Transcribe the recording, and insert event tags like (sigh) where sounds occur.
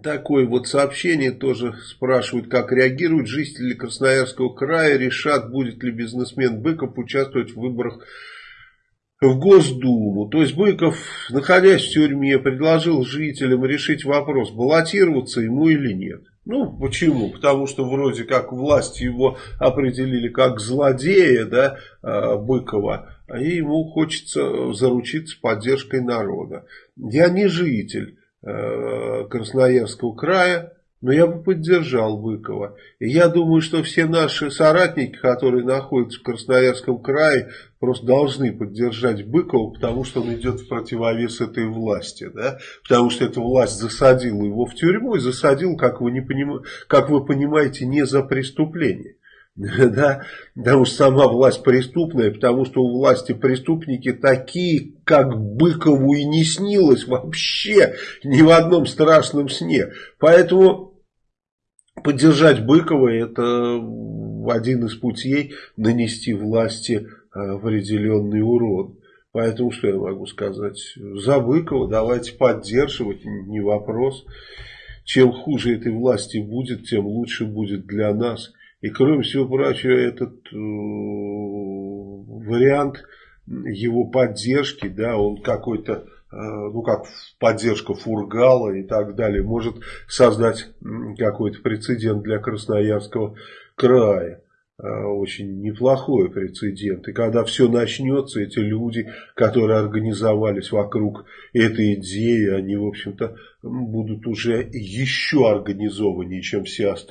такое вот сообщение тоже спрашивают, как реагируют жители Красноярского края, решат, будет ли бизнесмен Быков участвовать в выборах в Госдуму. То есть Быков, находясь в тюрьме, предложил жителям решить вопрос, баллотироваться ему или нет. Ну, почему? Потому что вроде как власти его определили как злодея, да, а, Быкова, и ему хочется заручиться поддержкой народа. Я не житель Красноярского края, но я бы поддержал Быкова. И я думаю, что все наши соратники, которые находятся в Красноярском крае, просто должны поддержать Быкова, потому что он идет в противовес этой власти. Да? Потому что эта власть засадила его в тюрьму и засадила, как вы, не поним... как вы понимаете, не за преступление. (laughs) Да, потому что сама власть преступная, потому что у власти преступники такие, как Быкову и не снилось вообще ни в одном страшном сне. Поэтому Поддержать Быкова это один из путей нанести власти э, определенный урон. Поэтому что я могу сказать? За Быкова давайте поддерживать, не вопрос. Чем хуже этой власти будет, тем лучше будет для нас. И кроме всего прочего, этот э, вариант его поддержки, да, он какой-то Э, ну как поддержка Фургала и так далее, может создать какой-то прецедент для Красноярского края. Э, очень неплохой прецедент. И когда все начнется, эти люди, которые организовались вокруг этой идеи, они, в общем-то, будут уже еще организованнее, чем все остальные.